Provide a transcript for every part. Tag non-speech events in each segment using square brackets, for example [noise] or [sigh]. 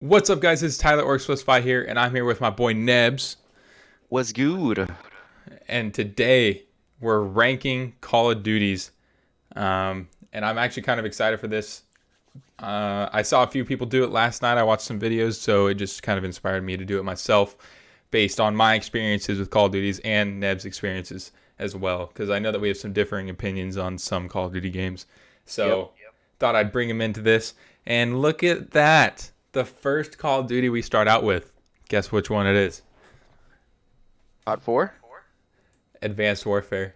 What's up, guys? It's Tyler Orcs Plus Five here, and I'm here with my boy Nebs. What's good? And today we're ranking Call of Duties, um, and I'm actually kind of excited for this. Uh, I saw a few people do it last night. I watched some videos, so it just kind of inspired me to do it myself, based on my experiences with Call of Duties and Neb's experiences as well. Because I know that we have some differing opinions on some Call of Duty games, so Yep, yep. thought I'd bring him into this. And look at that the first Call of Duty we start out with. Guess which one it is? Part four? Advanced Warfare.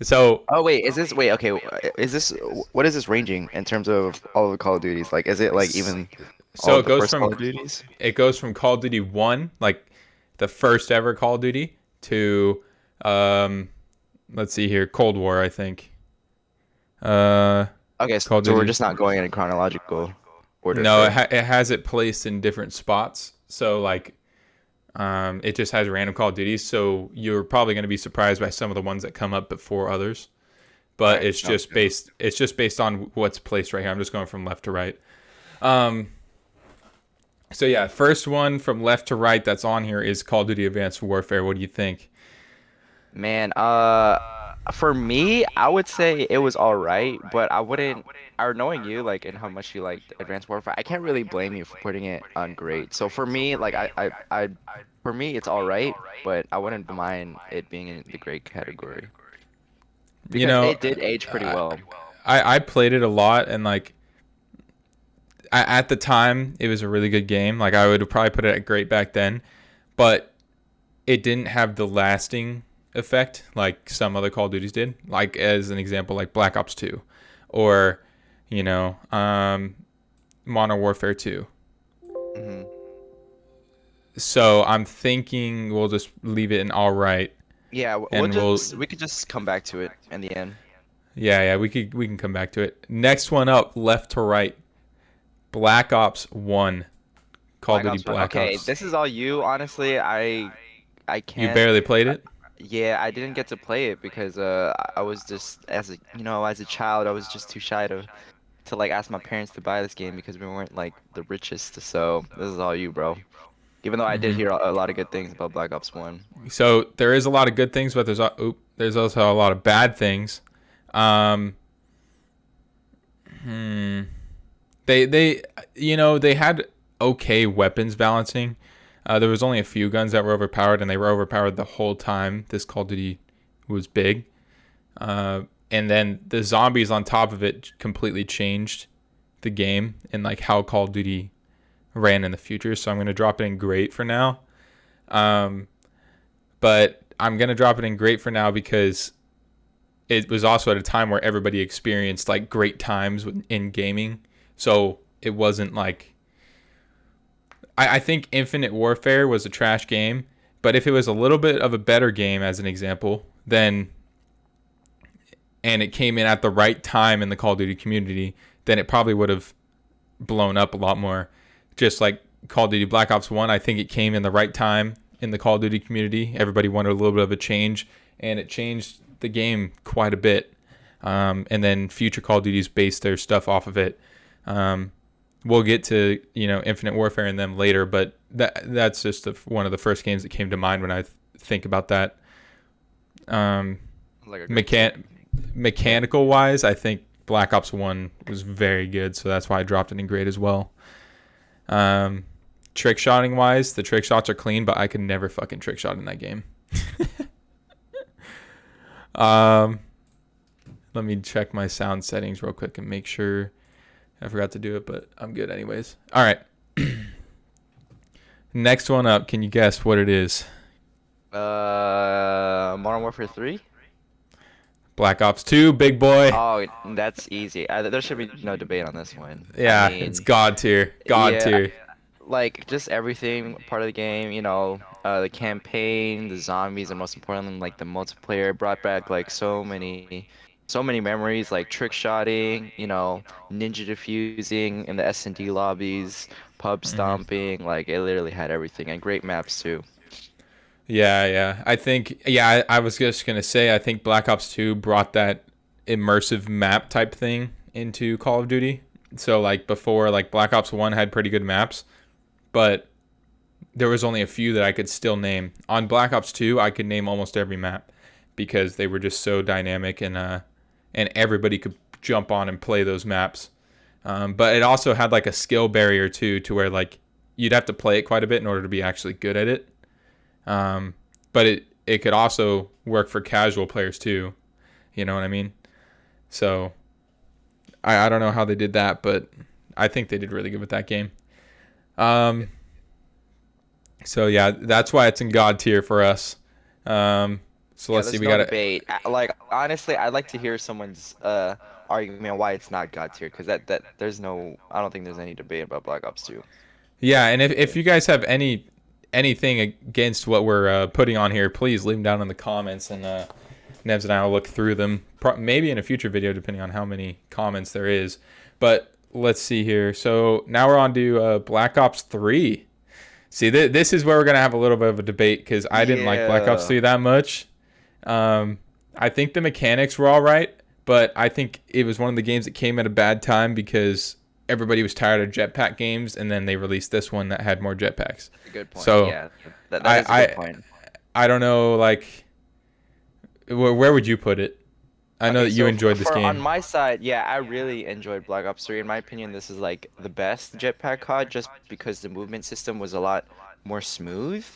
So Oh wait, is this wait? Okay, is this what is this ranging in terms of all of the Call of Duties? Like, is it like even so all it the goes first from Call of Duties? it goes from Call of Duty One, like the first ever Call of Duty, to um, let's see here, Cold War, I think. Uh, Okay, so, so we're just not going in chronological order. no, it, ha- it has it placed in different spots. So like, um, it just has random Call of Duties. So you're probably going to be surprised by some of the ones that come up before others. But Right, it's just based. It's just based on what's placed right here. I'm just going from left to right. Um. So yeah, first one from left to right that's on here is Call of Duty Advanced Warfare. What do you think? Man, uh, for me, I would say it was all right, but I wouldn't. Or knowing you, like, and how much you like Advanced Warfare, I can't really blame you for putting it on great. So for me, like, I, I, I, for me, it's all right, but I wouldn't mind it being in the great category. Because you know, it did age pretty well. I, I played it a lot and like I, at the time it was a really good game like i would have probably put it at great back then but it didn't have the lasting effect like some other call of duties did like as an example like black ops 2 or you know um modern warfare 2 hmm so i'm thinking we'll just leave it in all right Yeah, w- And we'll we'll- we could just come back to it in the end. Yeah, yeah, we could we can come back to it. Next one up, left to right. Black Ops One. Call of Duty Ops. Black okay, Ops. this is all you. Honestly, I I can't. You barely played it. Yeah, I didn't get to play it because uh I- was just as a you know as a child I was just too shy to to like ask my parents to buy this game because we weren't like the richest. So this is all you, bro. Even though I did Mhm. hear a a lot of good things about Black Ops One. So there is a lot of good things, but there's a, oop, there's also a lot of bad things. Um, hmm. They they you know they had okay weapons balancing. Uh, there was only a few guns that were overpowered, and they were overpowered the whole time. This Call of Duty was big, uh, and then the zombies on top of it completely changed the game and like how Call of Duty ran in the future. So I'm gonna drop it in great for now. Um, but I'm gonna drop it in great for now because it was also at a time where everybody experienced like great times in gaming. So it wasn't like I, I think Infinite Warfare was a trash game, but if it was a little bit of a better game, as an example, then and it came in at the right time in the Call of Duty community, then it probably would have blown up a lot more. Just like Call of Duty Black Ops 1, I think it came in the right time in the Call of Duty community. Everybody wanted a little bit of a change, and it changed the game quite a bit. Um, and then future Call of Duties based their stuff off of it. Um, we'll get to you know Infinite Warfare and them later, but that that's just the, one of the first games that came to mind when I th- think about that. Um, Like mechan- mechanical wise, I think Black Ops One was very good, so that's why I dropped it in grade as well. Um, trick shotting wise, the trick shots are clean, but I could never fucking trick shot in that game. [laughs] um, let me check my sound settings real quick and make sure I forgot to do it, but I'm good anyways. All right. [clears throat] Next one up, can you guess what it is? Uh, Modern Warfare 3? Black Ops 2, big boy. Oh, that's easy. There should be no debate on this one. I yeah, mean, it's God tier. God yeah, tier. Like just everything part of the game, you know, uh, the campaign, the zombies, and most importantly, like the multiplayer brought back like so many, so many memories, like trick shotting, you know, ninja defusing in the S and D lobbies, pub Mm-hmm. stomping. Like it literally had everything, and great maps too. Yeah, yeah. I think yeah, I, I was just gonna say I think Black Ops 2 brought that immersive map type thing into Call of Duty So like before, like Black Ops One had pretty good maps, but there was only a few that I could still name. On Black Ops Two, I could name almost every map because they were just so dynamic and uh, and everybody could jump on and play those maps. Um, but it also had like a skill barrier too, to where like you'd have to play it quite a bit in order to be actually good at it. Um, but it it could also work for casual players too. You know what I mean? So I, I don't know how they did that, but I think they did really good with that game. Um, so yeah, that's why it's in God tier for us. Um, so let's yeah, see. We no got debate. Like honestly, I'd like to hear someone's uh argument why it's not God tier because that that there's no I don't think there's any debate about Black Ops 2. Yeah, and if, if you guys have any anything against what we're uh, putting on here, please leave them down in the comments, and uh, Nevs and I will look through them. Pro- maybe in a future video, depending on how many comments there is. But let's see here. So now we're on to uh, Black Ops 3. See, th- this is where we're gonna have a little bit of a debate because I didn't like Black Ops Yeah. 3 that much. Um, I think the mechanics were all right, but I think it was one of the games that came at a bad time because everybody was tired of jetpack games, and then they released this one that had more jetpacks. Good point. So, yeah, that, I- that is a good I- point. I don't know, like, where, where would you put it? I know Okay, that you so enjoyed f- this for- game. On my side, yeah, I really enjoyed Black Ops 3. In my opinion, this is like the best jetpack COD just because the movement system was a lot more smooth.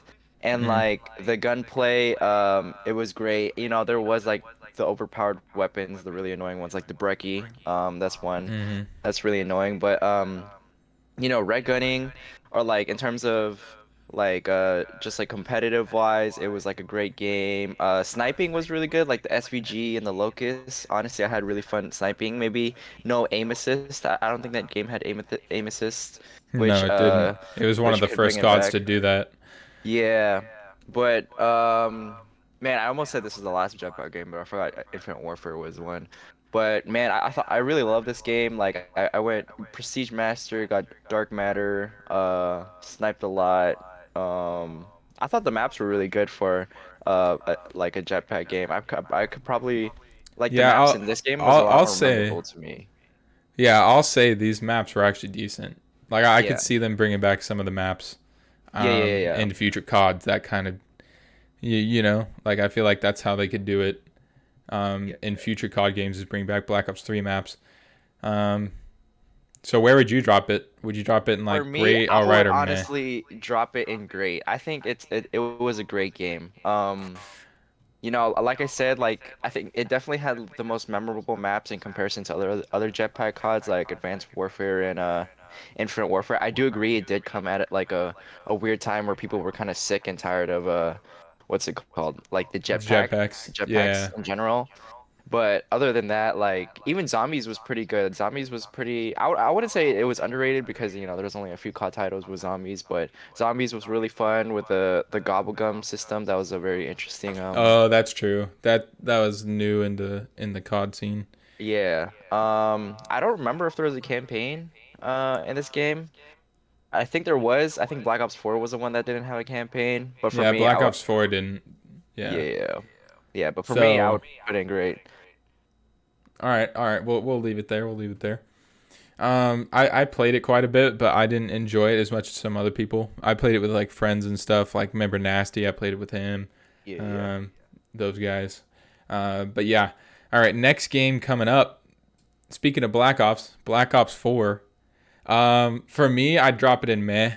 And Mhm. like the gunplay, um, it was great. You know, there was like the overpowered weapons, the really annoying ones, like the Brecci. Um, that's one hmm that's really annoying. But um, you know, red gunning, or like in terms of like uh just like competitive wise, it was like a great game. Uh, sniping was really good, like the SVG and the Locust. Honestly, I had really fun sniping. Maybe no aim assist. I, I don't think that game had aim aim assist. Which, no, it uh, didn't. It was one of the first gods to do that. Yeah, but um, man, I almost said this is the last Jetpack game, but I forgot Infinite Warfare was one. But man, I, I thought I really love this game. Like I, I went Prestige Master, got Dark Matter, uh, sniped a lot. Um, I thought the maps were really good for uh a, like a Jetpack game. I could I could probably like Yeah, the maps I'll- in this game was I'll- a lot I'll more say- to me. Yeah, I'll say these maps were actually decent. Like I, I Yeah. could see them bringing back some of the maps. Yeah, yeah, um, yeah, yeah. In future CODs, that kind of, you, you know, like I feel like that's how they could do it. Um, Yeah. in future COD games is bring back Black Ops Three maps. Um, so where would you drop it? Would you drop it in like me, great, I all right, or meh? honestly drop it in great. I think it's it, it was a great game. Um, you know, like I said, like I think it definitely had the most memorable maps in comparison to other other jetpack CODs like Advanced Warfare and uh Infinite Warfare. I do agree it did come at it like a a weird time where people were kind of sick and tired of uh what's it called like the jetpack Jetpacks. jetpacks Yeah. in general. But other than that, like even Zombies was pretty good. Zombies was pretty. I, I wouldn't say it was underrated because you know there's only a few COD titles with Zombies, but Zombies was really fun with the the gobblegum system. That was a very interesting. Um, Oh, that's true. That that was new in the in the COD scene. yeah. Um, I don't remember if there was a campaign uh in this game. I think there was. I think Black Ops 4 was the one that didn't have a campaign. But for yeah, me, Black would- Ops Four didn't. Yeah. Yeah. Yeah, but for me, I would put in great. All right, all right. We'll we'll leave it there. We'll leave it there. Um, I I played it quite a bit, but I didn't enjoy it as much as some other people. I played it with like friends and stuff. Like remember Nasty? I played it with him. Yeah. yeah. Um, those guys. Uh, but yeah. All right. Next game coming up. Speaking of Black Ops, Black Ops Four. Um, for me, I'd drop it in meh.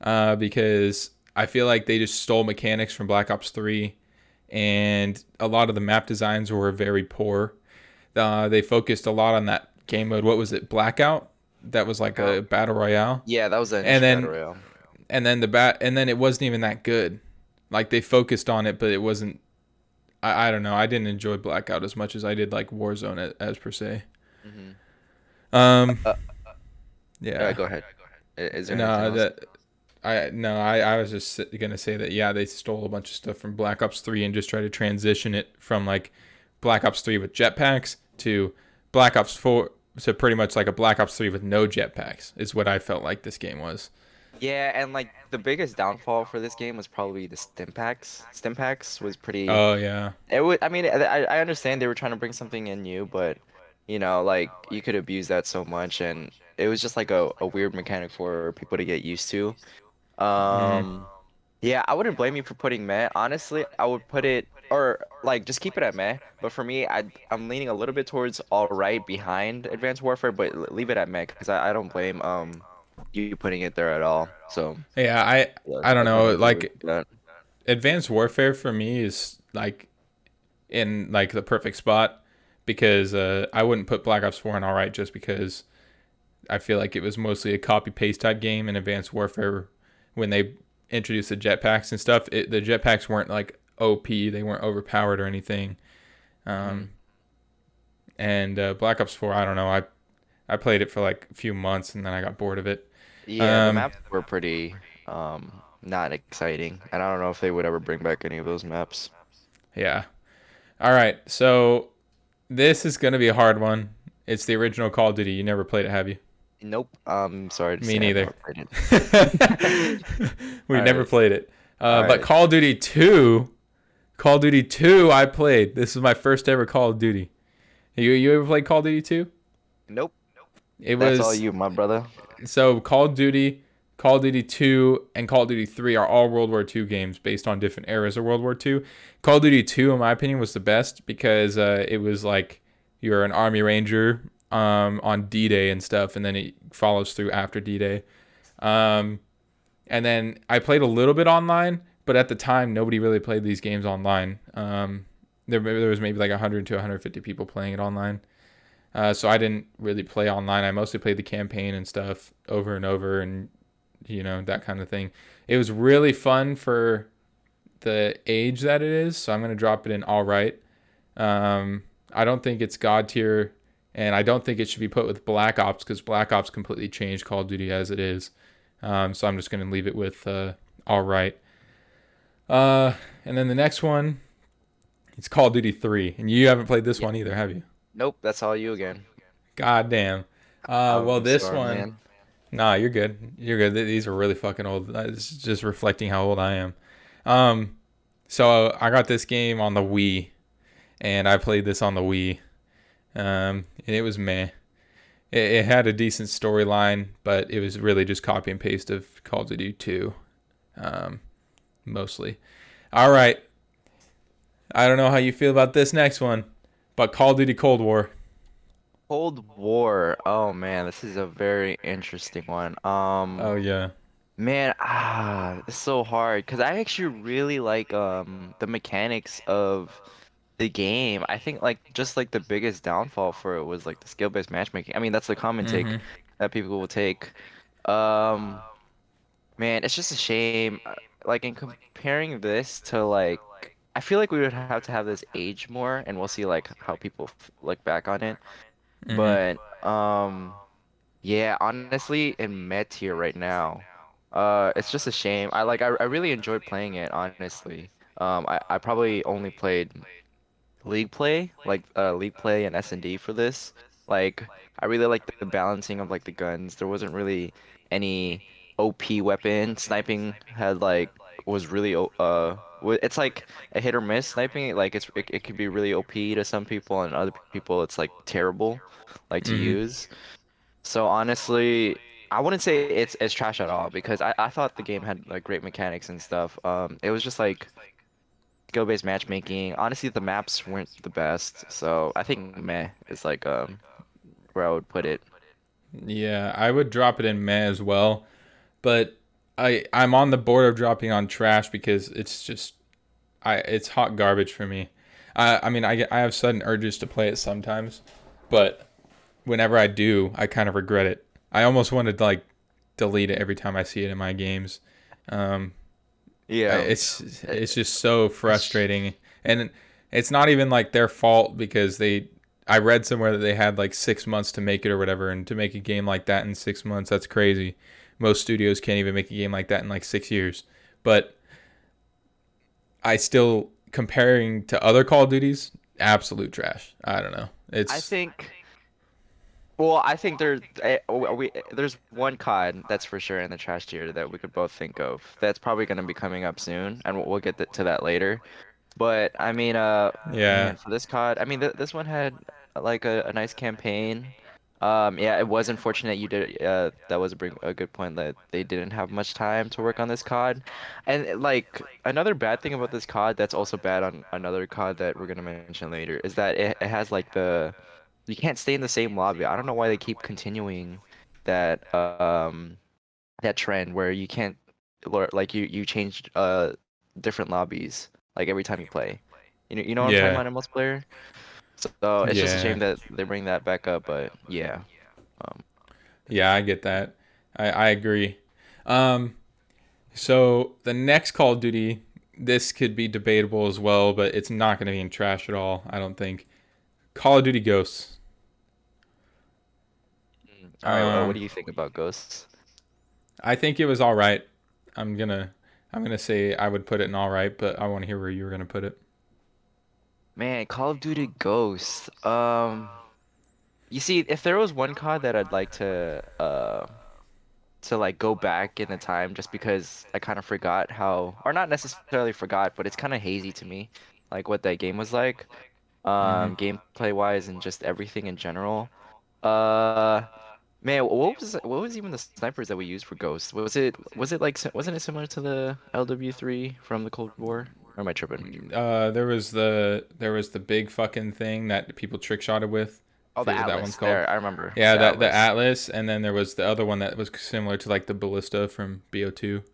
Uh, because I feel like they just stole mechanics from Black Ops Three, and a lot of the map designs were very poor. Uh, they focused a lot on that game mode. What was it? Blackout. That was like a battle royale yeah, that was an and then- battle royale. and then the bat and then it wasn't even that good like they focused on it but it wasn't i, I don't know i didn't enjoy blackout as much as i did like warzone as, as per se Mhm. um Uh, yeah go ahead. Is there no that i no I, I was just gonna say that yeah they stole a bunch of stuff from black ops 3 and just tried to transition it from like black ops 3 with jetpacks to black ops 4 to pretty much like a black ops 3 with no jetpacks is what i felt like this game was Yeah, and like the biggest downfall for this game was probably the stim packs. Stim packs was pretty. oh yeah it would. I mean, I, I understand they were trying to bring something in new, but You know, like you could abuse that so much, and it was just like a, a weird mechanic for people to get used to. Mm, Um, yeah, I wouldn't blame you for putting meh. Honestly, I would put it or like just keep it at meh. But for me, I I'm leaning a little bit towards all right behind Advanced Warfare, but leave it at meh because I, I don't blame um you putting it there at all. So yeah, I yeah, I don't know. of agree with Like. Advanced Warfare for me is like in like the perfect spot because uh, I wouldn't put Black Ops 4 in all right just because I feel like it was mostly a copy paste type game in Advanced Warfare when they introduced the jetpacks and stuff. It, the jetpacks weren't like OP, they weren't overpowered or anything. Um, and uh, Black Ops 4, I don't know. I I played it for like a few months and then I got bored of it. Yeah, the Um, maps were pretty um not exciting, and I don't know if they would ever bring back any of those maps. yeah. All right. So this is gonna be a hard one. It's the original Call of Duty. You never played it, have you? Nope. Um, sorry Me neither. [laughs] we All never right. played it. Uh, All but right. Call of Duty 2, Call of Duty 2, I played. This is my first ever Call of Duty. You you ever played Call of Duty 2? Nope. It That's all was you, my brother. so Call of Duty, Call of Duty 2, and Call of Duty 3 are all World War II games based on different eras of World War II. Call of Duty 2, in my opinion, was the best because uh, it was like you're an Army Ranger um, on D-Day and stuff, and then it follows through after D-Day. Um, and then I played a little bit online, but at the time nobody really played these games online. Um, there, there was maybe like 100 to 150 people playing it online. Uh, so I didn't really play online. I mostly played the campaign and stuff over and over, and you know that kind of thing. It was really fun for the age that it is. So I'm gonna drop it in all right. Um, I don't think it's god tier, and I don't think it should be put with Black Ops because Black Ops completely changed Call of Duty as it is. Um, so I'm just gonna leave it with uh, all right. Uh, and then the next one, it's Call of Duty 3, and you haven't played this Yeah. one either, have you? Nope, that's all you again. God damn. Uh, well, this sorry, one, man. nah, you're good. You're good. These are really fucking old. It's just reflecting how old I am. Um, so I got this game on the Wii, and I played this on the Wii. Um, and it was meh. It, it had a decent storyline, but it was really just copy and paste of Call of Duty 2, um, mostly. All right. I don't know how you feel about this next one, but Call of Duty Cold War. Cold War. Oh man, this is a very interesting one. Um, Oh yeah. man, ah, it's so hard because I actually really like um the mechanics of the game. I think like just like the biggest downfall for it was like the skill-based matchmaking. I mean, that's the common take Mhm. that people will take. Um, man, it's just a shame. uh, Like in comparing this to like, I feel like we would have to have this age more, and we'll see like how people f- look back on it. Mhm. But um, yeah, honestly, in met tier right now, uh, it's just a shame. I like I, I really enjoyed playing it, honestly. Um, I, I probably only played League Play, like uh League Play and S&D for this. Like I really like the balancing of like the guns. There wasn't really any OP weapon. Sniping had like was really uh it's like a hit or miss sniping. Like it's it, it could be really OP to some people and other people it's like terrible like to Mhm. use. So honestly, I wouldn't say it's it's trash at all because I, I thought the game had like great mechanics and stuff. Um, it was just like skill-based matchmaking. Honestly, the maps weren't the best, so I think meh is like um where I would put it. Yeah, I would drop it in meh as well, but I I'm on the board of dropping on trash because it's just I it's hot garbage for me. I I mean I I have sudden urges to play it sometimes, but whenever I do, I kind of regret it. I almost want to like delete it every time I see it in my games. Um, Yeah. Uh, it's it's just so frustrating, and it's not even like their fault because they. I read somewhere that they had like six months to make it or whatever, and to make a game like that in six months, that's crazy. Most studios can't even make a game like that in like six years. But I still comparing to other Call of Duties, absolute trash. I don't know. It's I think. Well, I think there, eh, we, there's one COD that's for sure in the trash tier that we could both think of. That's probably going to be coming up soon, and we'll, we'll get th- to that later. But I mean, uh, yeah. man, for this COD, I mean, th this one had like a, a nice campaign. Um, yeah, it was unfortunate you did. Uh, that was a bring a good point that they didn't have much time to work on this COD, and like another bad thing about this COD that's also bad on another COD that we're gonna mention later is that it, it has like the you can't stay in the same lobby. I don't know why they keep continuing that um that trend where you can't like you you change uh different lobbies like every time you play. You know you know what I'm Yeah. talking about in multiplayer. So it's just a shame that they bring that back up, but yeah. Yeah, I get that. I, I agree. Um, so the next Call of Duty, this could be debatable as well, but it's not going to be in trash at all. I don't think. Call of Duty Ghosts. All right, well, Um, what do you think about Ghosts? I think it was all right. I'm gonna I'm gonna say I would put it in all right, but I want to hear where you were gonna put it. Man, Call of Duty Ghosts. Um, you see, if there was one COD that I'd like to uh to like go back in the time just because I kind of forgot how, or not necessarily forgot, but it's kind of hazy to me, like what that game was like, um, gameplay wise and just everything in general. Uh, man, what was what was even the snipers that we used for Ghosts? Was it was it like wasn't it similar to the LW3 from the Cold War? Or am I tripping? Uh, there was the there was the big fucking thing that people trick shotted with. Oh, the Atlas. that one's called. There, I remember. Yeah, The that the Atlas. Atlas, and then there was the other one that was similar to like the Ballista from BO2.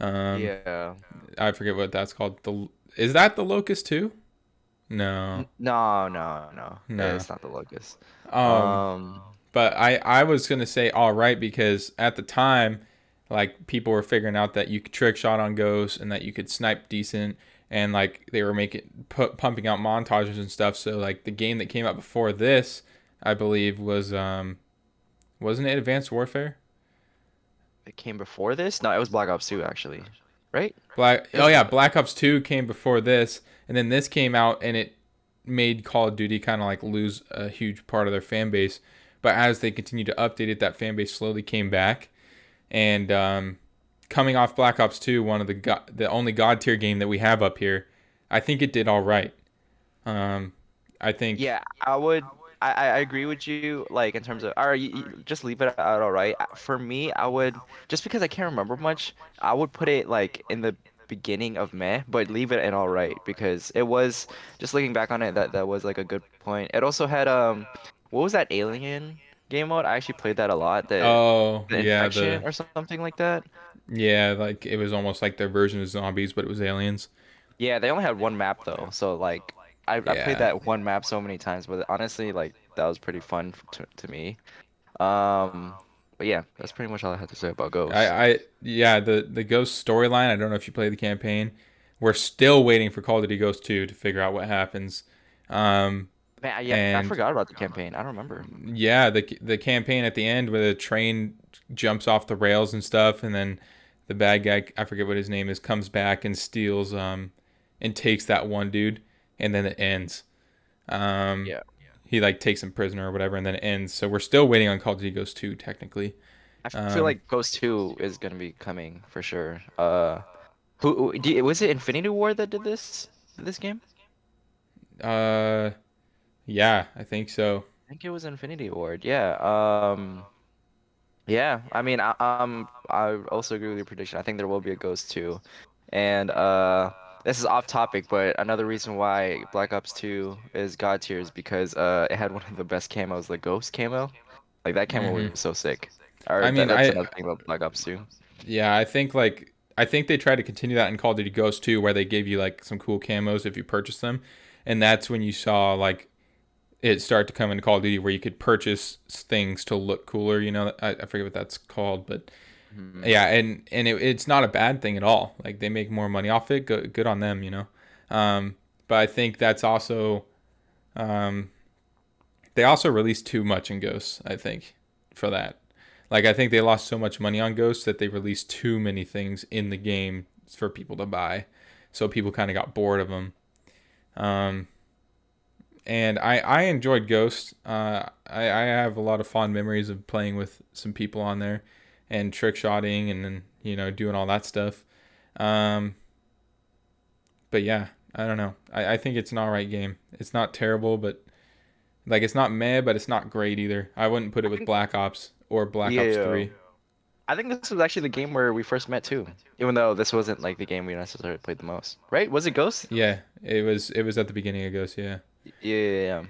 Um, yeah. I forget what that's called. The is that the Locust too? No. No, no, no. No. It's not the Locust. Um, Um, but I I was gonna say all right because at the time, like people were figuring out that you could trick shot on ghosts and that you could snipe decent, and like they were making pu- pumping out montages and stuff. So like the game that came out before this, I believe was um, wasn't it Advanced Warfare? it came before this? No, it was Black Ops 2 actually. Right? Black oh yeah, Black Ops 2 came before this and then this came out and it made Call of Duty kind of like lose a huge part of their fan base. But as they continued to update it, that fan base slowly came back. And um, coming off Black Ops 2, one of the go- the only god tier game that we have up here, I think it did all right. Um, I think Yeah, I would. I, I agree with you. Like in terms of, all right, you, you just leave it out. All right. For me, I would just because I can't remember much. I would put it like in the beginning of May, but leave it in all right because it was just looking back on it. That that was like a good point. It also had um, what was that Alien game mode? I actually played that a lot. The, oh the yeah the or something like that. yeah like it was almost like their version of zombies, but it was aliens. Yeah, they only had one map though, so like I, I played that one map so many times, but honestly, like that was pretty fun to, to me. Um, but yeah, that's pretty much all I had to say about Ghost. I, I yeah the the Ghost storyline. I don't know if you played the campaign. We're still waiting for Call of Duty Ghost 2 to figure out what happens. Um, Man, I- yeah, I forgot about the campaign. I don't remember. yeah, the the campaign at the end where the train jumps off the rails and stuff, and then the bad guy I forget what his name is comes back and steals um and takes that one dude, and then it ends. Um, Yeah. He like takes him prisoner or whatever, and then it ends. So we're still waiting on Call of Duty Ghost 2 technically. I Um, feel like Ghost 2 is gonna be coming for sure. Uh, who, who do was it Infinity Ward that did this this game? Uh, yeah, I think so. I think it was Infinity Ward. Yeah. Um. Yeah. I mean, I, um, I also agree with your prediction. I think there will be a Ghost 2, and uh, this is off topic, but another reason why Black Ops 2 is god tier is because uh, it had one of the best camos, the Ghost camo. Like that camo Mhm. was so sick. Or, I mean, that's I- another thing about Black Ops 2. Yeah, I think like I think they tried to continue that in Call of Duty Ghost 2 where they gave you like some cool camos if you purchase them. And that's when you saw like it start to come into Call of Duty where you could purchase things to look cooler, you know. I, I forget what that's called, but Mhm. yeah, and and it, it's not a bad thing at all. Like they make more money off it. Good, good on them, you know. Um, but I think that's also, um, they also released too much in Ghosts. I think for that. Like I think they lost so much money on Ghosts that they released too many things in the game for people to buy. So people kind of got bored of them. Um, and I I enjoyed Ghost. Uh, I I have a lot of fond memories of playing with some people on there, and trick shotting and then you know doing all that stuff. Um, but yeah, I don't know. I I think it's an alright game. It's not terrible, but Like it's not meh, but it's not great either. I wouldn't put it with Black Ops or Black Ops Yeah. 3. I think this was actually the game where we first met too. Even though this wasn't like the game we necessarily played the most, right? Was it Ghost? Yeah, it was it was at the beginning of Ghost, yeah. Yeah, yeah, yeah.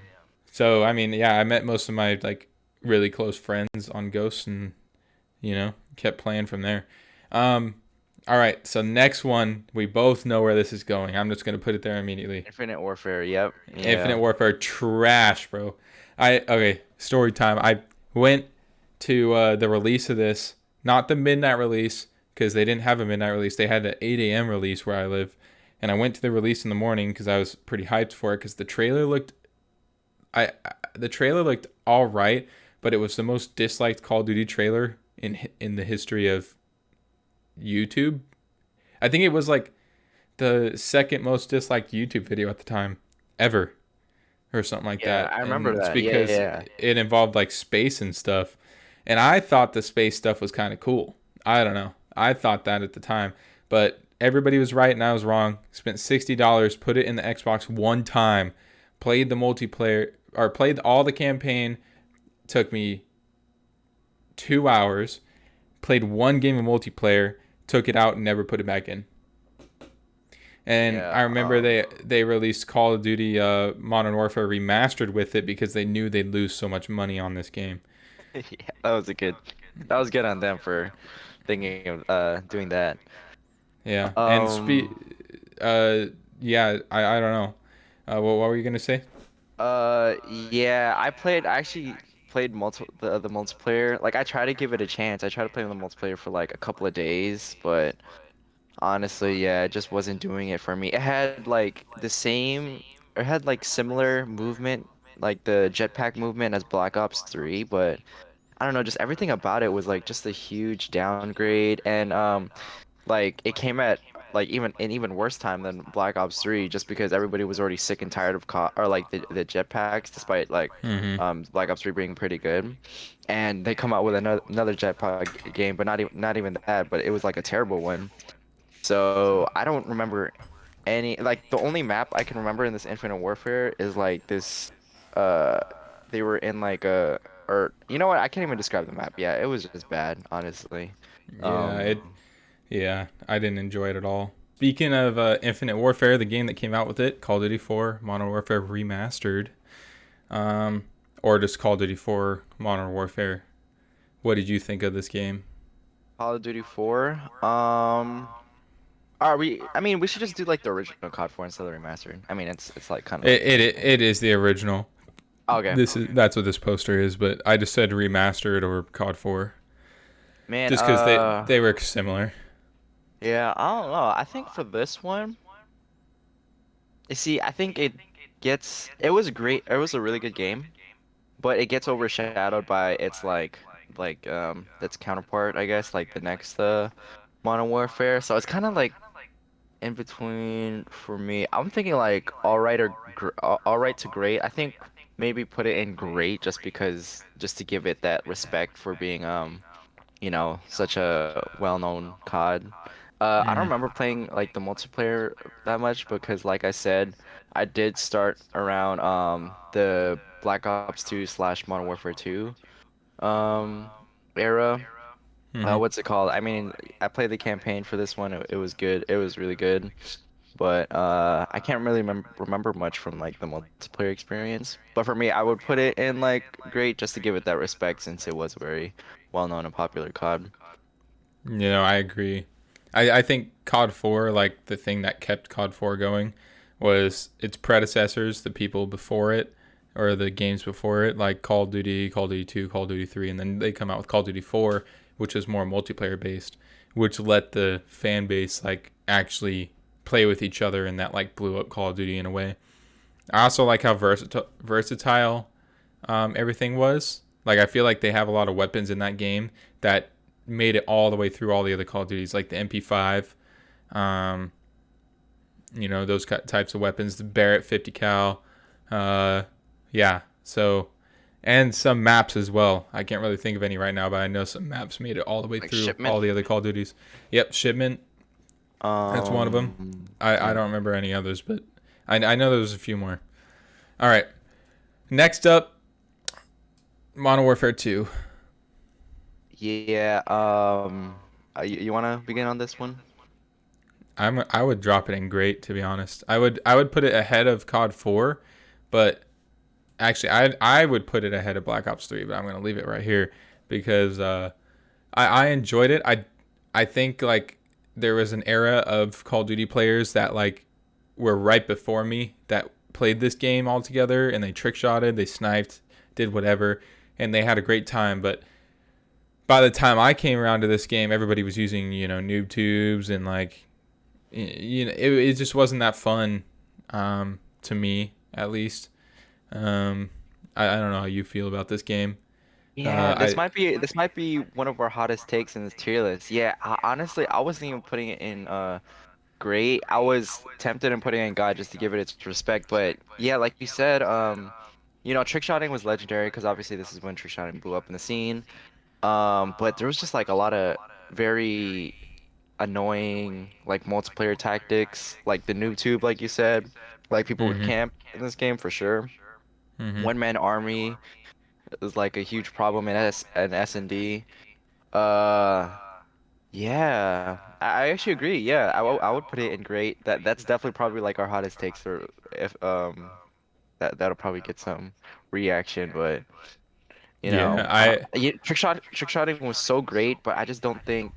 So I mean, yeah, I met most of my like really close friends on Ghosts, and you know, kept playing from there. Um, all right, so next one, we both know where this is going. I'm just gonna put it there immediately. Infinite Warfare. Yep. Yeah. Infinite Warfare, trash, bro. I okay, story time. I went to uh, the release of this, not the midnight release, because they didn't have a midnight release. They had an 8 a.m. release where I live, and I went to the release in the morning because I was pretty hyped for it because the trailer looked, I I- the trailer looked all right, but it was the most disliked Call of Duty trailer in in the history of YouTube. I think it was like the second most disliked YouTube video at the time ever or something like Yeah, that. I remember And it's that. Yeah, because yeah. it involved like space and stuff. And I thought the space stuff was kind of cool. I don't know. I thought that at the time, but everybody was right and I was wrong. Spent $60, put it in the Xbox one time, played the multiplayer or played all the campaign. Took me 2 hours, played one game of multiplayer, took it out and never put it back in. And Yeah, I remember um, they they released Call of Duty uh, Modern Warfare remastered with it because they knew they'd lose so much money on this game. [laughs] yeah, that was a good. That was good on them for thinking of uh doing that. Yeah. and spe- Um, uh yeah, I, I don't know. Uh, what, what were you gonna say? Uh, yeah, I played. I actually played multi the the multiplayer. Like I tried to give it a chance. I tried to play the multiplayer for like a couple of days, but honestly, yeah, it just wasn't doing it for me. It had like the same. It had like similar movement, like the jetpack movement as Black Ops 3, but I don't know. Just everything about it was like just a huge downgrade, and um, like it came at like even an even worse time than Black Ops 3 just because everybody was already sick and tired of co- or like the, the jetpacks despite like Mm-hmm. um Black Ops 3 being pretty good and they come out with another another jetpack game but not even not even that but it was like a terrible one so I don't remember any like the only map I can remember in this Infinite Warfare is like this uh they were in like a or you know what I can't even describe the map yeah it was just bad honestly Yeah, Um, it. Yeah, I didn't enjoy it at all. Speaking of uh, Infinite Warfare, the game that came out with it, Call of Duty 4 Modern Warfare Remastered, um, or just Call of Duty 4 Modern Warfare. What did you think of this game? Call of Duty 4. Um, are we? I mean, we should just do like the original COD 4 instead of the remastered. I mean, it's it's like kind of It it, it is the original. okay. This is that's what this poster is, but I just said remastered or COD 4 Man, just because uh, they they were similar. Yeah, I don't know. I think for this one, you see, I think it gets. It was great. It was a really good game, but it gets overshadowed by its like like um its counterpart, I guess, like the next uh Modern Warfare. So it's kind of like in between for me. I'm thinking like all right or all all right to great. I think maybe put it in great just because just to give it that respect for being um you know such a well-known COD. Uh, I don't remember playing like the multiplayer that much because like I said, I did start around um the Black Ops 2 slash Modern Warfare 2 um era uh, Mhm. what's it called? I mean, I played the campaign for this one. It, it was good. It was really good. But uh, I can't really remem remember much from like the multiplayer experience. But for me, I would put it in like great just to give it that respect since it was a very well-known and popular COD. You know, I agree. I, I think COD 4, like the thing that kept COD 4 going, was its predecessors, the people before it, or the games before it, like Call of Duty, Call of Duty 2, Call of Duty 3, and then they come out with Call of Duty 4, which is more multiplayer based, which let the fan base like actually play with each other, and that like blew up Call of Duty in a way. I also like how versatile versatile um, everything was. Like I feel like they have a lot of weapons in that game that made it all the way through all the other Call of Duties, like the MP5, um, you know those types of weapons, the Barrett 50 cal, uh, yeah. So, and some maps as well. I can't really think of any right now, but I know some maps made it all the way Like through Shipment? all the other Call of Duties. Yep, shipment. Um, one of 'em. I, I don't remember any others, but I, I know there was a few more. All right. Next up, Modern Warfare 2. Yeah. Um. Uh, you, you want to begin on this one? I'm I would drop it in great to be honest. I would I would put it ahead of COD 4, but actually I I would put it ahead of Black Ops 3, but I'm going to leave it right here because uh I I enjoyed it. I I think like there was an era of Call of Duty players that like were right before me that played this game all together and they trick shotted, they sniped, did whatever, and they had a great time, but by the time I came around to this game, everybody was using, you know, noob tubes and like you know, it, it just wasn't that fun um, to me, at least. Um, I, I don't know how you feel about this game. Yeah, Uh, this I- might be this might be one of our hottest takes in this tier list. Yeah, I, honestly, I wasn't even putting it in uh great. I was tempted in putting in God just to give it its respect, but yeah, like you said, um, you know, trick shotting was legendary because obviously this is when trick shotting blew up in the scene. Um, but there was just like a lot of very annoying like multiplayer tactics, like the noob tube, like you said, like people Mhm. would camp in this game for sure. Mhm. One man army is like a huge problem in S and S and D. Uh, yeah, I I actually agree. Yeah, I, would put it in great. That that's definitely probably like our hottest takes for if um that that'll probably get some reaction, but you know, Yeah, I- uh, yeah, trick shot trick shotting was so great, but I just don't think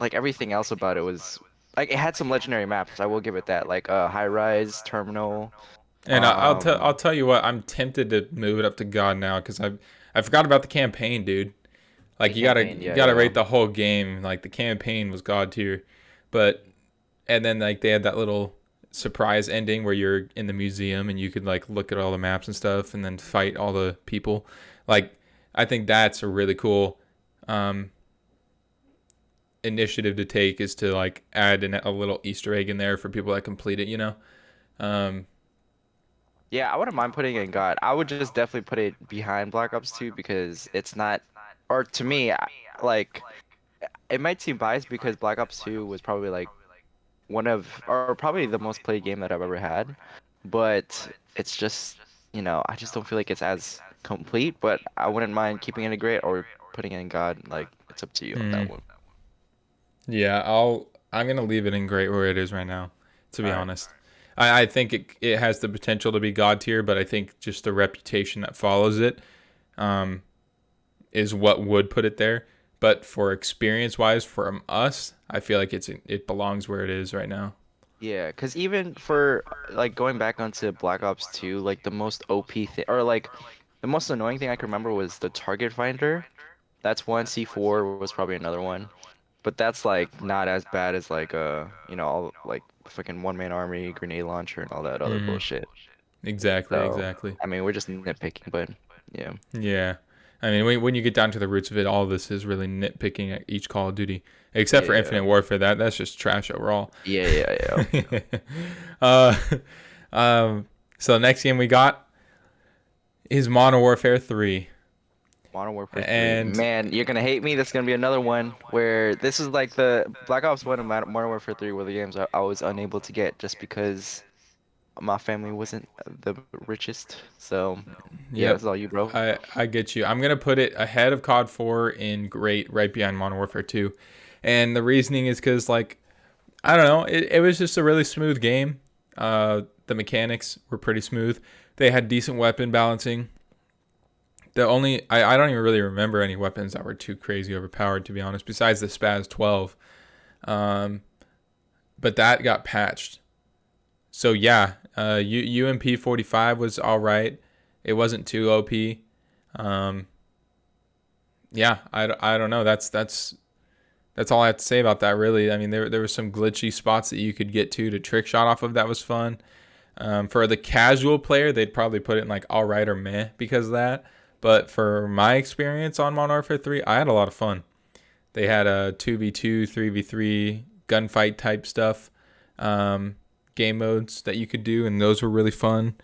like everything else about it was like it had some legendary maps. I will give it that, like uh high rise terminal. And I, I'll tell Um, I'll tell you what, I'm tempted to move it up to God now because I I forgot about the campaign, dude. Like you gotta campaign, you gotta yeah. rate the whole game. Like the campaign was God tier, but and then like they had that little surprise ending where you're in the museum and you could like look at all the maps and stuff and then fight all the people. Like I think that's a really cool um, initiative to take is to like add a little Easter egg in there for people that complete it. You know. Um, Yeah, I wouldn't mind putting it in God. I would just definitely put it behind Black Ops 2 because it's not, or to me, like, it might seem biased because Black Ops 2 was probably like one of, or probably the most played game that I've ever had. But it's just, you know, I just don't feel like it's as complete. But I wouldn't mind keeping it in great or putting it in God. Like, it's up to you on that Mm. one. Yeah, I'll I'm gonna leave it in great where it is right now. To be honest, I, I think it it has the potential to be god tier, but I think just the reputation that follows it, um, is what would put it there. But for experience wise, from us, I feel like it's it belongs where it is right now. Yeah, because even for like going back onto Black Ops 2, like the most OP thing, or like the most annoying thing I can remember was the target finder. That's one. C4 was probably another one, but that's like not as bad as like uh you know all like fucking one man army, grenade launcher, and all that other Mhm. bullshit. Exactly, So- exactly. I mean, we're just nitpicking, but yeah. Yeah. I mean, when, when you get down to the roots of it, all of this is really nitpicking at each Call of Duty, except for Yeah. Infinite Warfare. That that's just trash overall. Yeah, yeah, yeah. [laughs] uh, [laughs] um, so next game we got is Modern Warfare 3. Modern Warfare 3. And- Man, you're gonna hate me. This is gonna be another one where this is like the Black Ops 1 and Mod- Modern Warfare 3 were the games I, I was unable to get just because my family wasn't the richest. So yeah, Yep. that's all you, bro. I, I get you. I'm going to put it ahead of COD 4 in great, right behind Modern Warfare 2. And the reasoning is because, like, I don't know, it, it was just a really smooth game. Uh, the mechanics were pretty smooth. They had decent weapon balancing. The only, I, I don't even really remember any weapons that were too crazy overpowered, to be honest, besides the SPAS-12. Um, but that got patched. So, yeah, uh, U, UMP 45 was all right it wasn't too OP. Um, yeah, I, I don't know. That's that's that's all I have to say about that. Really, I mean, there there were some glitchy spots that you could get to to trick shot off of. That was fun. Um, for the casual player, they'd probably put it in like all right or meh because of that. But for my experience on Modern Warfare 3, I had a lot of fun. They had a 2v2, 3v3 gunfight type stuff, um, game modes that you could do, and those were really fun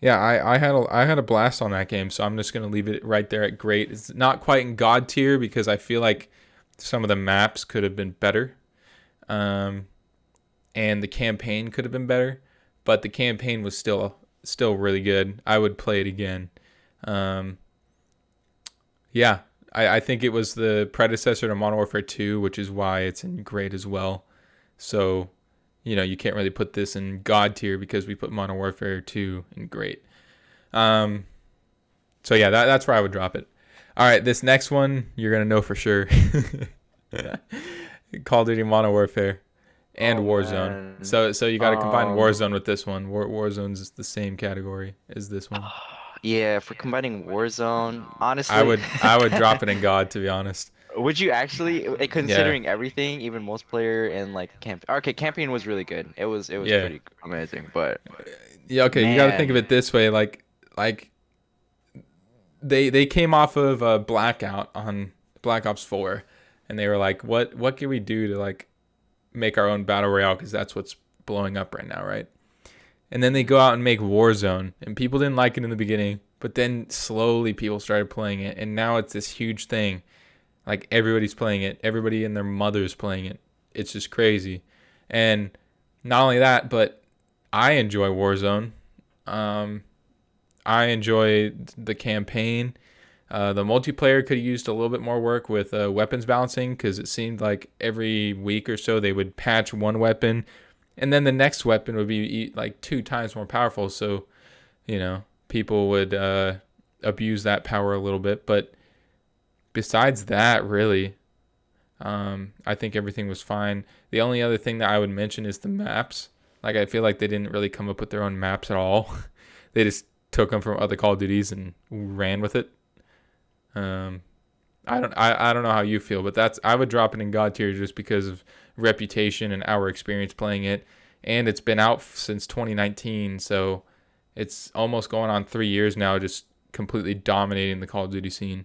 yeah, I, I had a I had a blast on that game, so I'm just gonna leave it right there at great. It's not quite in God tier because I feel like some of the maps could have been better, um, and the campaign could have been better, but the campaign was still still really good. I would play it again. Um, yeah, I, I think it was the predecessor to Modern Warfare 2, which is why it's in great as well. So, you know, you can't really put this in God tier because we put Modern Warfare 2 in great. Um, so yeah, that, that's where I would drop it. All right, this next one you're gonna know for sure. [laughs] Call of Duty Modern Warfare and Oh, Warzone. man. So so you got to combine Um, Warzone with this one. War, Warzone's the same category as this one. [sighs] Yeah, for combining Warzone, honestly, I would I would drop it in [laughs] God to be honest. Would you actually, uh, considering everything, even multiplayer and like camp? Okay, campaign was really good. It was it was Yeah. pretty amazing, but Yeah, okay, you got to think of it this way like like they they came off of a blackout on Black Ops 4 and they were like what what can we do to like make our own battle royale cuz that's what's blowing up right now, right? And then they go out and make Warzone and people didn't like it in the beginning, but then slowly people started playing it and now it's this huge thing. Like everybody's playing it, everybody and their mother's playing it. It's just crazy. And not only that, but I enjoy Warzone. Um, I enjoy the campaign. Uh, the multiplayer could have used a little bit more work with uh, weapons balancing because it seemed like every week or so they would patch one weapon, and then the next weapon would be like two times more powerful. So, you know, people would uh, abuse that power a little bit. But besides that, really, um, I think everything was fine. The only other thing that I would mention is the maps. Like I feel like they didn't really come up with their own maps at all. [laughs] they just took them from other Call of Duties and ran with it. Um, I don't I, I don't know how you feel, but that's I would drop it in God tier just because of reputation and our experience playing it, and it's been out since 2019, so it's almost going on three years now, just completely dominating the Call of Duty scene.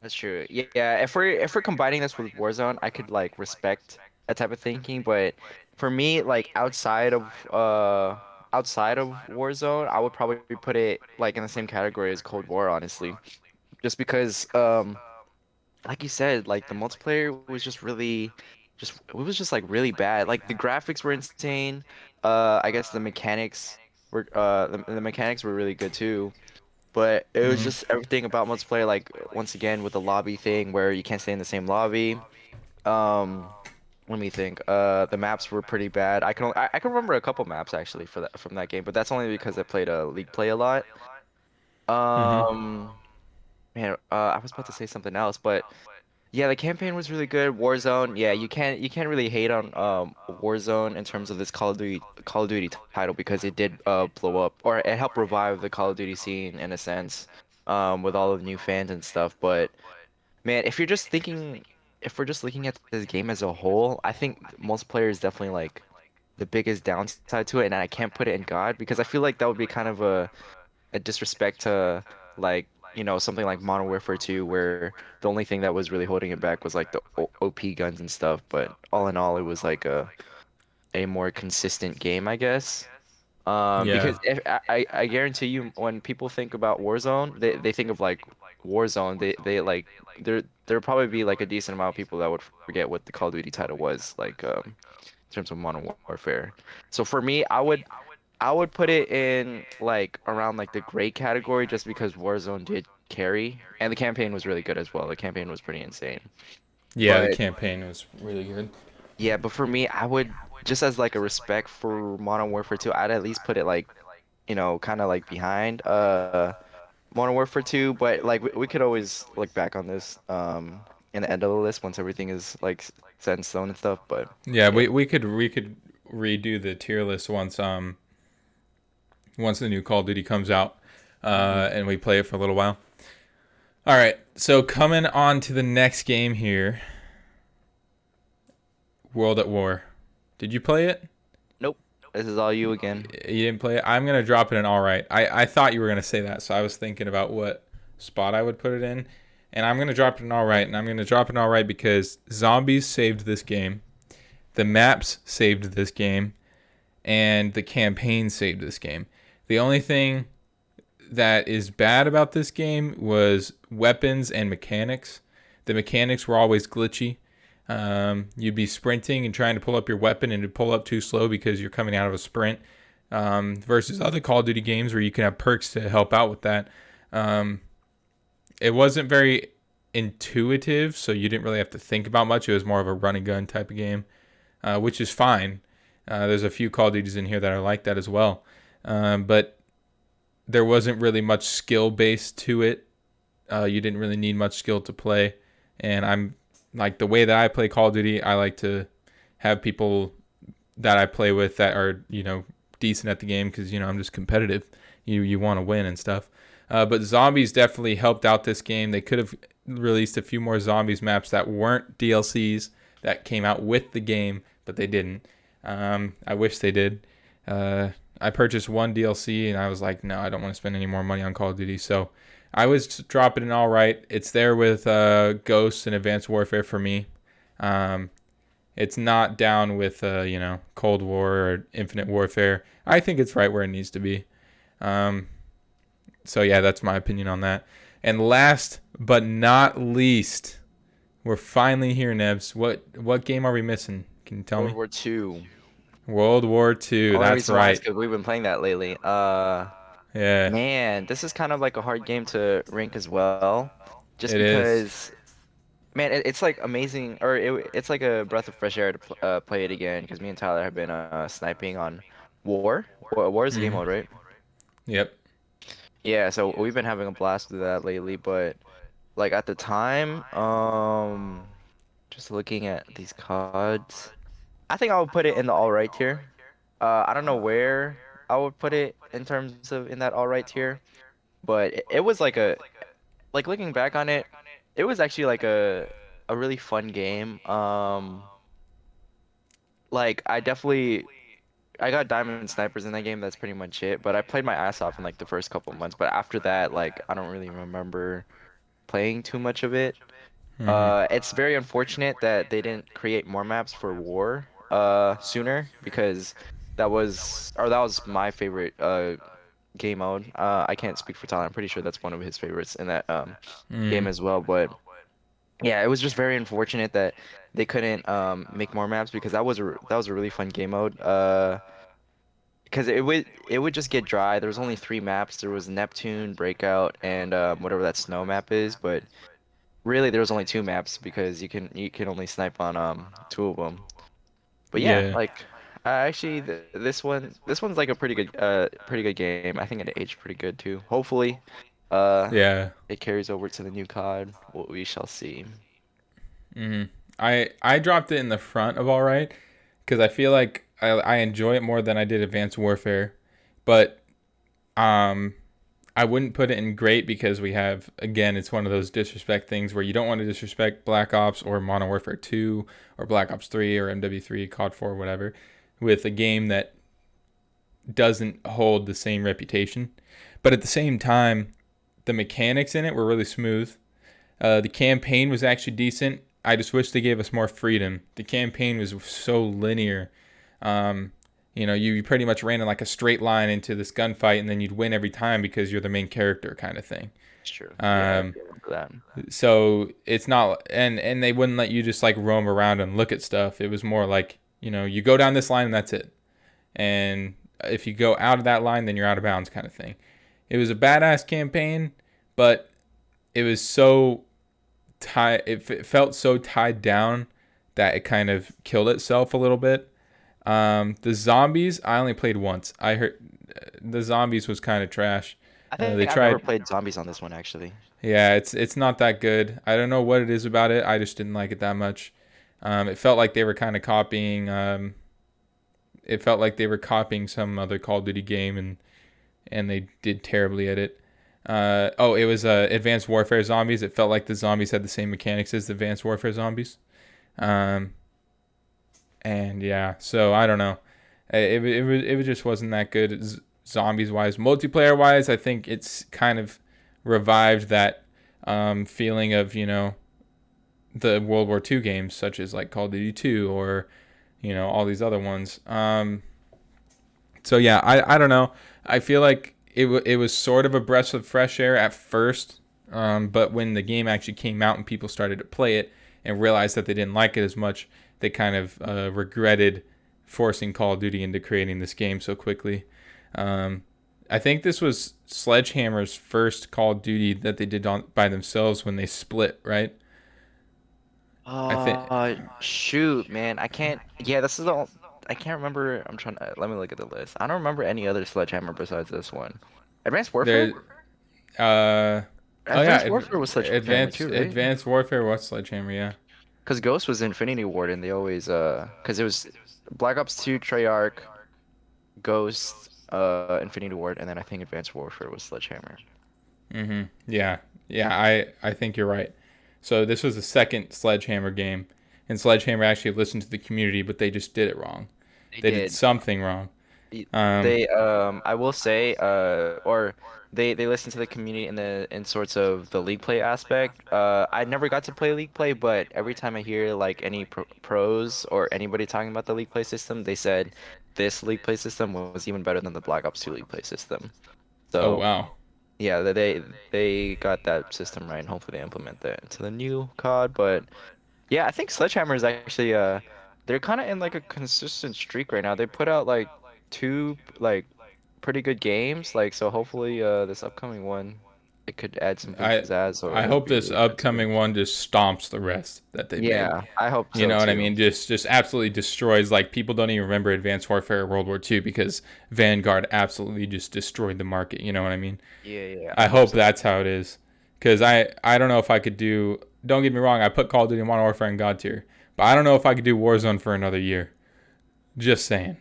that's true. Yeah, yeah. If we're if we're combining this with Warzone, I could like respect that type of thinking, but for me, like outside of uh outside of Warzone, I would probably put it like in the same category as Cold War, honestly, just because um like you said, like the multiplayer was just really just it was just like really bad. Like the graphics were insane. Uh I guess the mechanics were uh the, the mechanics were really good too. But it was Mhm. just everything about multiplayer like once again with the lobby thing where you can't stay in the same lobby. Um let me think. Uh the maps were pretty bad. I can only, I, I can remember a couple maps actually for that from that game, but that's only because I played a League Play a lot. Um Uh, I was about to say something else, but yeah, the campaign was really good. Warzone, yeah, you can't you can't really hate on um Warzone in terms of this Call of Duty Call of Duty title because it did uh blow up or it helped revive the Call of Duty scene in a sense, um with all of the new fans and stuff. But man, if you're just thinking, if we're just looking at this game as a whole, I think multiplayer is definitely like the biggest downside to it, and I can't put it in God because I feel like that would be kind of a a disrespect to like you know something like Modern Warfare 2 where the only thing that was really holding it back was like the OP guns and stuff but all in all it was like a a more consistent game I guess. Um Yeah. because if, I I guarantee you when people think about Warzone they they think of like Warzone. They they like there there'll probably be like a decent amount of people that would forget what the Call of Duty title was like um in terms of Modern Warfare. So for me I would I would put it in like around like the great category just because Warzone did carry and the campaign was really good as well. The campaign was pretty insane. Yeah, the campaign was really good. Yeah, but for me, I would just as like a respect for Modern Warfare 2, I'd at least put it like, you know, kind of like behind uh Modern Warfare 2, but like we, we could always look back on this um in the end of the list once everything is like set in stone and stuff, but Yeah, we we could we could redo the tier list once um once the new Call of Duty comes out, uh, and we play it for a little while. All right, so coming on to the next game here, World at War. Did you play it? Nope. This is all you again. You didn't play it. I'm gonna drop it in all right. I I thought you were gonna say that, so I was thinking about what spot I would put it in, and I'm gonna drop it in all right. And I'm gonna drop it in all right because zombies saved this game, the maps saved this game, and the campaign saved this game. The only thing that is bad about this game was weapons and mechanics. The mechanics were always glitchy. Um, you'd be sprinting and trying to pull up your weapon and it'd pull up too slow because you're coming out of a sprint. um, versus other Call of Duty games where you can have perks to help out with that. Um, it wasn't very intuitive, so you didn't really have to think about much. It was more of a run and gun type of game, uh, which is fine. Uh, there's a few Call of Duties in here that are like that as well, um, but there wasn't really much skill base to it. Uh, you didn't really need much skill to play, and I'm like the way that I play Call of Duty. I like to have people that I play with that are you know decent at the game because you know I'm just competitive. You you want to win and stuff. Uh, but zombies definitely helped out this game. They could have released a few more zombies maps that weren't DLCs that came out with the game, but they didn't. Um, I wish they did. Uh, I purchased one DLC and I was like, no, I don't want to spend any more money on Call of Duty. So I was dropping it all right. It's there with uh, Ghosts and Advanced Warfare for me. Um, it's not down with uh, you know Cold War or Infinite Warfare. I think it's right where it needs to be. Um, so yeah, that's my opinion on that. And last but not least, we're finally here, Nebs. What what game are we missing? Can you tell World me? War Two. World War II. Only That's right. why is right. 'cause we've been playing that lately. Uh, Yeah. man, this is kind of like a hard game to rank as well, just It is. because. Man, it, it's like amazing, or it, it's like a breath of fresh air to pl uh, play it again. Because me and Tyler have been uh, sniping on War. War, War is the game Mhm. mode, right? Yep. Yeah, so we've been having a blast with that lately, but like at the time, um, just looking at these cards, I think I would put it in the all right tier. Uh, I don't know where I would put it in terms of in that all right tier, but it, it was like a, like looking back on it, it was actually like a a really fun game. Um, like I definitely I got diamond snipers in that game. That's pretty much it. But I played my ass off in like the first couple months. But after that, like I don't really remember playing too much of it. Mhm. Uh, it's very unfortunate that they didn't create more maps for War uh sooner because that was or that was my favorite uh game mode. Uh, I can't speak for Tyler. I'm pretty sure that's one of his favorites in that um Mhm. game as well. But yeah, it was just very unfortunate that they couldn't um make more maps because that was a that was a really fun game mode. Uh, because it would it would just get dry. There was only three maps. There was Neptune, Breakout, and um, whatever that snow map is. But really, there was only two maps because you can you can only snipe on um two of them. But yeah, Yeah. like uh, actually th this one this one's like a pretty good uh pretty good game. I think it aged pretty good too. Hopefully, uh Yeah. it carries over to the new COD. What we shall see. hmm I I dropped it in the front of all right because I feel like I, I enjoy it more than I did Advanced Warfare, but um I wouldn't put it in great because we have again it's one of those disrespect things where you don't want to disrespect Black Ops or Modern Warfare 2 or Black Ops 3 or MW3 COD 4 whatever with a game that doesn't hold the same reputation, but at the same time the mechanics in it were really smooth. Uh, the campaign was actually decent. I just wish they gave us more freedom. The campaign was so linear. Um, you know, you, you pretty much ran in like a straight line into this gunfight, and then you'd win every time because you're the main character, kind of thing. It's true. Yeah, I Um, remember. So it's not, and and they wouldn't let you just like roam around and look at stuff. It was more like you know, you go down this line and that's it. And if you go out of that line, then you're out of bounds, kind of thing. It was a badass campaign, but it was so tied. It, f- it felt so tied down that it kind of killed itself a little bit. Um, the zombies, I only played once. I heard the zombies was kind of trash. I think they I've never played zombies on this one actually. Yeah, it's it's not that good. I don't know what it is about it. I just didn't like it that much. Um, it felt like they were kind of copying. Um, it felt like they were copying some other Call of Duty game, and and they did terribly at it. Uh, oh, it was uh, Advanced Warfare Zombies. It felt like the zombies had the same mechanics as the Advanced Warfare Zombies. Um, and yeah, so I don't know. It, it, it, it just wasn't that good z- zombies wise. Multiplayer wise, I think it's kind of revived that um, feeling of you know the World War II games, such as like Call of Duty 2 or you know all these other ones. Um, so yeah, I, I don't know. I feel like it w- it was sort of a breath of fresh air at first, um, but when the game actually came out and people started to play it and realized that they didn't like it as much, they kind of uh, regretted forcing Call of Duty into creating this game so quickly. Um, I think this was Sledgehammer's first Call of Duty that they did on by themselves when they split, right? I think. Uh, shoot, man, I can't. Yeah, this is all. I can't remember. I'm trying to. Let me look at the list. I don't remember any other Sledgehammer besides this one. Advanced Warfare. There, uh. Advanced oh, yeah, Warfare was Sledgehammer Advanced, too, right? Advanced Warfare was Sledgehammer, yeah. Because Ghost was Infinity Ward, and they always uh, because it was Black Ops 2, Treyarch, Ghost, uh, Infinity Ward, and then I think Advanced Warfare was Sledgehammer. Mm-hmm. Yeah, yeah, I I think you're right. So this was the second Sledgehammer game, and Sledgehammer actually listened to the community, but they just did it wrong. They, they did. did. something wrong. Um, they um, I will say, uh, or they they listen to the community in the in sorts of the league play aspect. Uh, I never got to play league play, but every time I hear like any pro- pros or anybody talking about the league play system, they said this league play system was even better than the Black Ops 2 league play system. So, oh wow. Yeah, they they got that system right, and hopefully they implement that into the new COD. But yeah, I think Sledgehammer is actually uh, they're kind of in like a consistent streak right now. They put out like two like pretty good games, like so. Hopefully, uh, this upcoming one it could add some pizzazz. I, I hope this upcoming one just stomps the rest that they yeah, made. I hope so You know too. what I mean? Just just absolutely destroys. Like people don't even remember Advanced Warfare World War II because Vanguard absolutely just destroyed the market. You know what I mean? Yeah, yeah. I, I hope so. that's how it is. Because I I don't know if I could do. Don't get me wrong. I put Call of Duty Modern Warfare in God tier, but I don't know if I could do Warzone for another year. Just saying.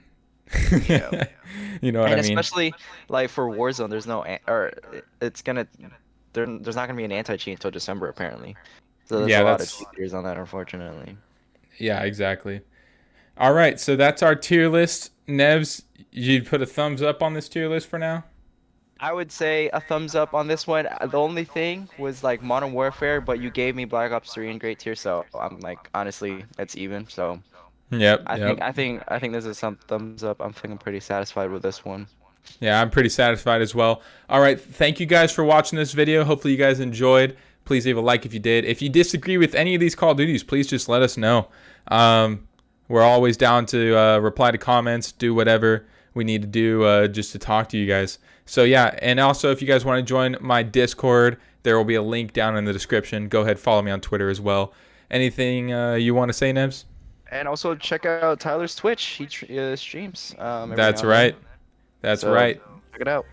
Yeah. [laughs] you know what and I mean? especially like for Warzone, there's no or it's gonna there, there's not gonna be an anti-cheat until December apparently. So there's yeah, a lot of cheaters on that, unfortunately. Yeah, exactly. All right, so that's our tier list. Nebs, you'd put a thumbs up on this tier list for now. I would say a thumbs up on this one. The only thing was like Modern Warfare, but you gave me Black Ops 3 in great tier, so I'm like honestly, it's even. So Yep. I yep. think I think I think this is some thumbs up. I'm feeling pretty satisfied with this one. Yeah, I'm pretty satisfied as well. All right, thank you guys for watching this video. Hopefully you guys enjoyed. Please leave a like if you did. If you disagree with any of these Call of Duties, please just let us know. Um, we're always down to uh, reply to comments, do whatever we need to do uh, just to talk to you guys. So yeah, and also if you guys want to join my Discord, there will be a link down in the description. Go ahead, follow me on Twitter as well. Anything uh, you want to say, Nebs? And also check out Tyler's Twitch. He uh, streams. Um, That's right. That's so, right. Check it out.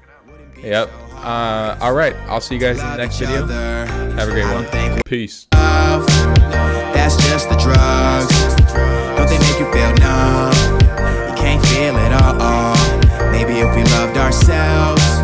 Yep. Uh, all right. I'll see you guys in the next video. Have a great one. Peace. That's just the drugs. Don't they make you feel numb? You can't feel it all. Maybe if we loved ourselves.